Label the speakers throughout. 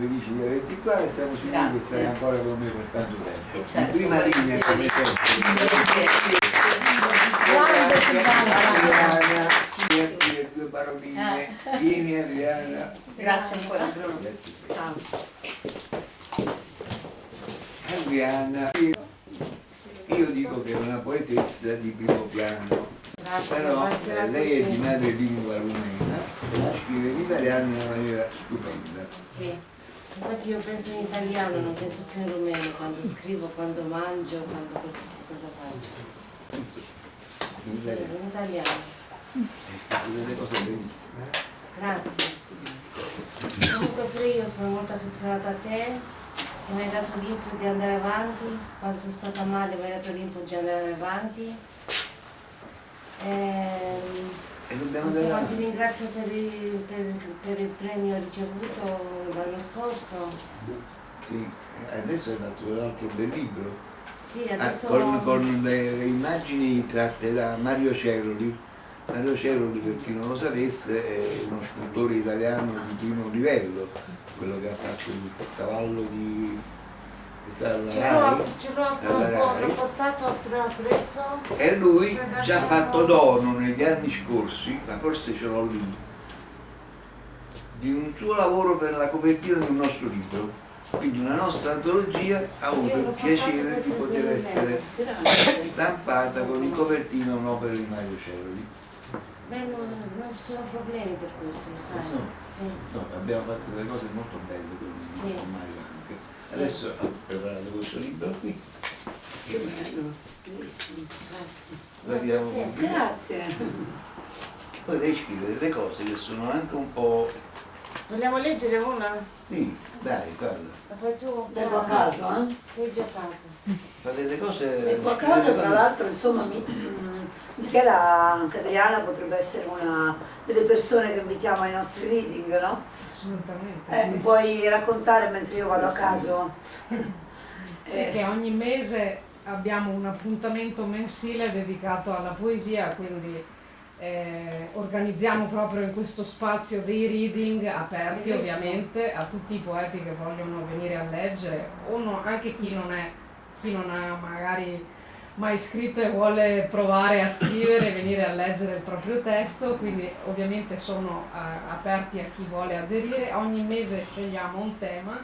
Speaker 1: felici di averti qua e siamo sicuri che sarai ancora con noi per tanto tempo.
Speaker 2: Certo,
Speaker 1: In prima linea come sempre. Le tue paroline.
Speaker 2: Eh.
Speaker 1: Vieni Adriana.
Speaker 2: Grazie ancora Bruno.
Speaker 1: Grazie.
Speaker 2: Ciao.
Speaker 1: Adriana, io, io dico che è una poetessa di primo piano, però eh, lei è di madre lingua rumena, scrive in italiano in una maniera stupenda.
Speaker 3: Sì. Infatti io penso in italiano, non penso più in rumeno, quando scrivo, quando mangio, quando qualsiasi cosa faccio.
Speaker 1: In
Speaker 3: Sì, in italiano.
Speaker 1: Bellissime.
Speaker 3: Grazie. Comunque pure io sono molto affezionata a te, mi hai dato l'input di andare avanti, quando sono stata male mi hai dato l'input di andare avanti. Ehm,
Speaker 1: E dobbiamo andare
Speaker 3: ti ringrazio per il, per- per il premio ricevuto l'anno scorso.
Speaker 1: Sì, adesso hai fatto l'altro bel libro,
Speaker 3: Sì,
Speaker 1: ah,
Speaker 3: adesso
Speaker 1: con, con le, le immagini tratte da Mario Ceroli. Mario Ceroli, per chi non lo sapesse, è uno scultore italiano di primo livello, quello che ha fatto il cavallo di... E lui ha fatto dono negli anni scorsi, ma forse ce l'ho lì, di un suo lavoro per la copertina di un nostro libro. Quindi una nostra antologia ha avuto il piacere di poter essere stampata con in copertina un'opera di Mario Ceroli.
Speaker 3: Beh, non, non ci sono problemi per questo, lo sai.
Speaker 1: No.
Speaker 3: Sì.
Speaker 1: No, abbiamo fatto delle cose molto belle con,
Speaker 3: Sì.
Speaker 1: Mario. Adesso ho preparato questo libro qui.
Speaker 3: Che bello, bellissimo, grazie. Grazie te.
Speaker 4: Grazie.
Speaker 1: Poi lei scrive delle cose che sono anche un po'...
Speaker 3: Vogliamo leggere una?
Speaker 1: Sì, dai, guarda.
Speaker 3: La fai tu?
Speaker 4: Leggo a caso, eh?
Speaker 3: Leggi a caso.
Speaker 1: Fa delle cose...
Speaker 4: Leggo a caso, tra l'altro, insomma, mi, mm, Michela, anche Adriana potrebbe essere una delle persone che invitiamo ai nostri reading, no?
Speaker 5: Assolutamente.
Speaker 4: Eh,
Speaker 5: sì.
Speaker 4: puoi raccontare mentre io vado a caso?
Speaker 5: Sì,
Speaker 4: Eh,
Speaker 5: che ogni mese abbiamo un appuntamento mensile dedicato alla poesia, quindi eh, organizziamo proprio in questo spazio dei reading aperti
Speaker 3: Bellissimo.
Speaker 5: ovviamente a tutti i poeti che vogliono venire a leggere o no- anche chi non, è, chi non ha magari mai scritto e vuole provare a scrivere e venire a leggere il proprio testo, quindi ovviamente sono eh, aperti a chi vuole aderire. Ogni mese scegliamo un tema,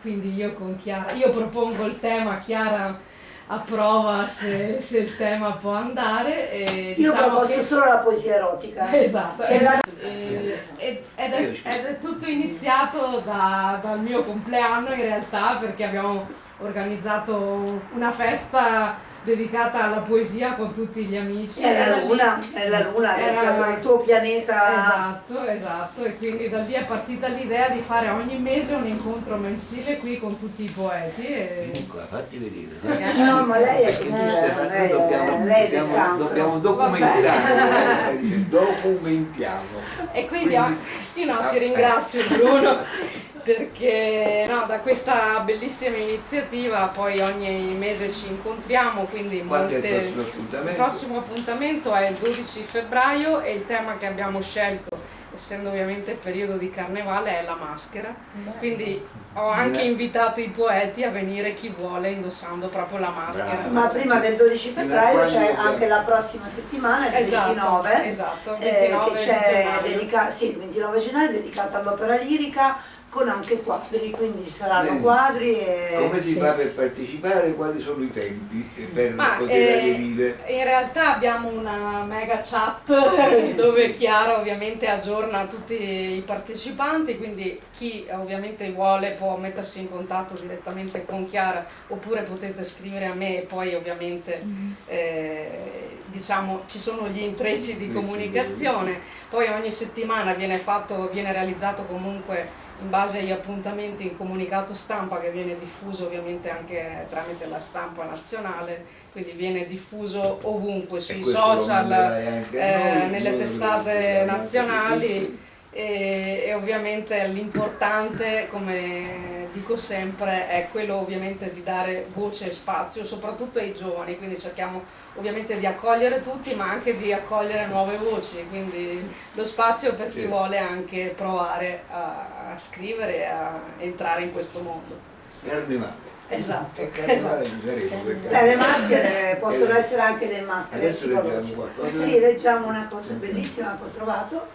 Speaker 5: quindi io con Chiara, io propongo il tema, Chiara approva se, se il tema può andare. E
Speaker 4: io
Speaker 5: diciamo
Speaker 4: proposto
Speaker 5: che-
Speaker 4: solo la poesia erotica.
Speaker 5: Esatto,
Speaker 4: la-
Speaker 5: Eh, ed, ed è, ed è tutto iniziato da- dal mio compleanno in realtà perché abbiamo organizzato una festa dedicata alla poesia con tutti gli amici.
Speaker 4: È la
Speaker 5: lì-
Speaker 4: luna, è la luna,
Speaker 5: Era-
Speaker 4: il tuo pianeta.
Speaker 5: Esatto, esatto, e quindi da lì è partita l'idea di fare ogni mese un incontro mensile qui con tutti i poeti. E...
Speaker 1: Qua, fatti vedere. dai.
Speaker 4: No, ma lei è così, eh, lei,
Speaker 1: dobbiamo,
Speaker 4: è- lei
Speaker 1: dobbiamo, dobbiamo documentare, eh, dire, documentiamo.
Speaker 5: E quindi,
Speaker 1: Quindi-
Speaker 5: oh, sì, no, ti ringrazio Bruno perché no, da questa bellissima iniziativa poi ogni mese ci incontriamo, quindi
Speaker 1: è il
Speaker 5: molte...
Speaker 1: prossimo appuntamento?
Speaker 5: Il prossimo appuntamento è il 12 febbraio e il tema che abbiamo scelto, essendo ovviamente il periodo di carnevale, è la maschera. Quindi ho anche
Speaker 1: Bene.
Speaker 5: invitato i poeti a venire chi vuole indossando proprio la maschera.
Speaker 1: Bravo.
Speaker 4: Ma prima del 12
Speaker 1: Fino a
Speaker 4: febbraio c'è anche la prossima settimana, il
Speaker 5: Esatto,
Speaker 4: 29,
Speaker 5: esatto,
Speaker 4: eh,
Speaker 5: 29
Speaker 4: che
Speaker 5: di
Speaker 4: c'è
Speaker 5: gennaio.
Speaker 4: dedica- sì, il 29 gennaio dedicata all'opera lirica con anche quadri, quindi saranno
Speaker 1: Bene.
Speaker 4: quadri e...
Speaker 1: Come si
Speaker 4: sì.
Speaker 1: fa per partecipare? Quali sono i tempi per
Speaker 5: Ma,
Speaker 1: poter
Speaker 5: eh,
Speaker 1: aderire?
Speaker 5: In realtà abbiamo una mega chat
Speaker 4: Sì.
Speaker 5: dove Chiara ovviamente aggiorna tutti i partecipanti, quindi chi ovviamente vuole può mettersi in contatto direttamente con Chiara oppure potete scrivere a me e poi ovviamente eh, diciamo ci sono gli intrecci di comunicazione, poi ogni settimana viene fatto, viene realizzato comunque in base agli appuntamenti in comunicato stampa che viene diffuso ovviamente anche tramite la stampa nazionale, quindi viene diffuso ovunque sui social, eh,
Speaker 1: noi,
Speaker 5: nelle testate nazionali e, e ovviamente l'importante, come dico sempre, è quello ovviamente di dare voce e spazio soprattutto ai giovani, quindi cerchiamo ovviamente di accogliere tutti ma anche di accogliere nuove voci, quindi lo spazio per chi
Speaker 1: Sì.
Speaker 5: vuole anche provare a, a scrivere e a entrare in questo mondo.
Speaker 1: Carnevale.
Speaker 5: Esatto,
Speaker 1: E carnevale
Speaker 5: esatto.
Speaker 1: saremo
Speaker 4: Eh, le maschere possono
Speaker 1: Eh,
Speaker 4: essere anche delle maschere
Speaker 1: Adesso leggiamo qualcosa.
Speaker 4: Sì, leggiamo una cosa bellissima che ho trovato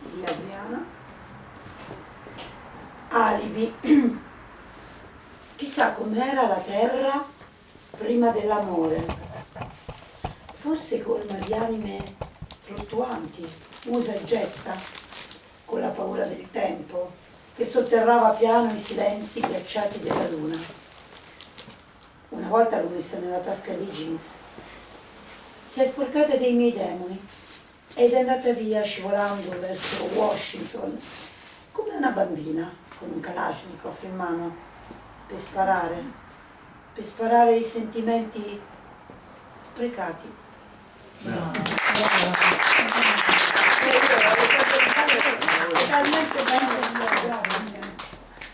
Speaker 4: di Adriana. Alibi. Chissà com'era la terra prima dell'amore. Forse colma di anime fluttuanti, usa e getta, con la paura del tempo, che sotterrava piano i silenzi ghiacciati della luna. Una volta l'ho messa nella tasca dei jeans. Si è sporcata dei miei demoni ed è andata via scivolando verso Washington come una bambina con un Kalashnikov in mano per sparare, per sparare i sentimenti sprecati. È talmente bello,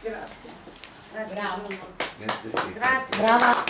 Speaker 4: grazie.
Speaker 2: Bravo.
Speaker 1: Grazie.
Speaker 3: Grazie.
Speaker 2: Brava.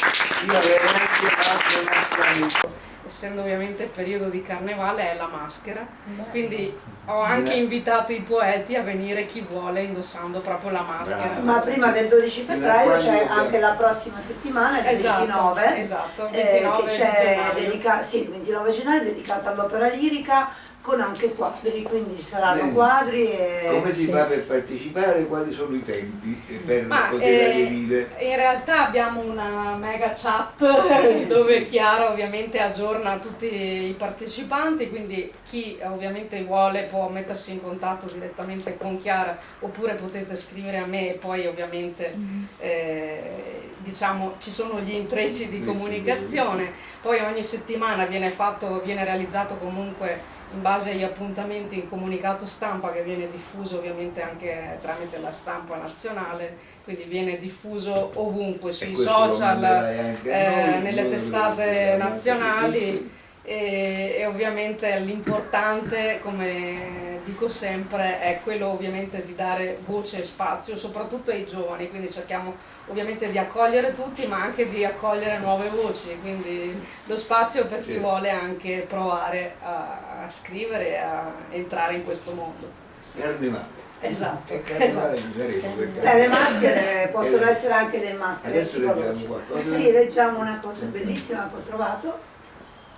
Speaker 1: Io avevo anche fatto un altro amico.
Speaker 5: Essendo ovviamente il periodo di carnevale è la maschera, quindi ho anche invitato i poeti a venire chi vuole indossando proprio la maschera.
Speaker 1: Bravo.
Speaker 4: Ma prima del 12
Speaker 1: Fino a
Speaker 4: febbraio c'è anche la prossima settimana, il
Speaker 5: Esatto,
Speaker 4: 29,
Speaker 5: esatto,
Speaker 4: eh,
Speaker 5: 29
Speaker 4: che c'è
Speaker 5: gennaio.
Speaker 4: dedica- sì, il 29 gennaio dedicata all'opera lirica con anche quadri, quindi saranno
Speaker 1: Bene.
Speaker 4: quadri e...
Speaker 1: Come si
Speaker 4: sì.
Speaker 1: fa per partecipare? Quali sono i tempi per
Speaker 5: Ma,
Speaker 1: poter
Speaker 5: eh,
Speaker 1: aderire?
Speaker 5: In realtà abbiamo una mega chat
Speaker 4: Sì.
Speaker 5: dove Chiara ovviamente aggiorna tutti i partecipanti, quindi chi ovviamente vuole può mettersi in contatto direttamente con Chiara oppure potete scrivere a me e poi ovviamente eh, diciamo ci sono gli intrecci di comunicazione, poi ogni settimana viene fatto, viene realizzato comunque in base agli appuntamenti in comunicato stampa che viene diffuso ovviamente anche tramite la stampa nazionale, quindi viene diffuso ovunque sui social, eh,
Speaker 1: noi,
Speaker 5: nelle
Speaker 1: noi
Speaker 5: testate nazionali e, e ovviamente l'importante, come dico sempre, è quello ovviamente di dare voce e spazio soprattutto ai giovani, quindi cerchiamo ovviamente di accogliere tutti ma anche di accogliere nuove voci, quindi lo spazio per chi
Speaker 1: Sì.
Speaker 5: vuole anche provare a, a scrivere e a entrare in questo mondo.
Speaker 1: Carnevale.
Speaker 5: Esatto,
Speaker 1: E carnevale
Speaker 5: esatto.
Speaker 1: saremo perché-
Speaker 4: Eh, le maschere possono
Speaker 1: Eh,
Speaker 4: essere anche delle maschere
Speaker 1: Adesso leggiamo qualcosa.
Speaker 4: Sì, leggiamo una cosa bellissima che ho trovato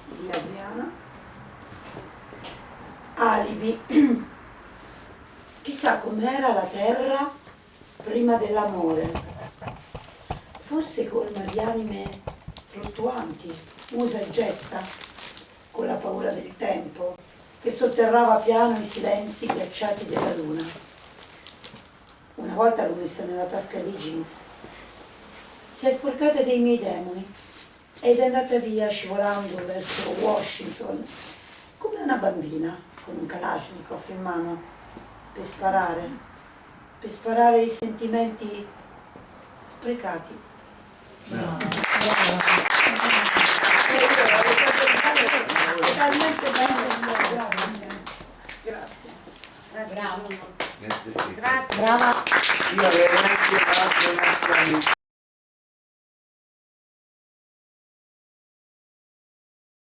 Speaker 4: di Adriana. Alibi. Chissà com'era la terra prima dell'amore. Forse colma di anime fluttuanti, usa e getta, con la paura del tempo, che sotterrava piano i silenzi ghiacciati della luna. Una volta l'ho messa nella tasca dei jeans. Si è sporcata dei miei demoni ed è andata via scivolando verso Washington come una bambina con un Kalashnikov in mano per sparare, per sparare i sentimenti sprecati. Bello, grazie.
Speaker 2: Bravo.
Speaker 3: Grazie.
Speaker 2: Brava.
Speaker 1: Io avevo anche fatto un altro amico.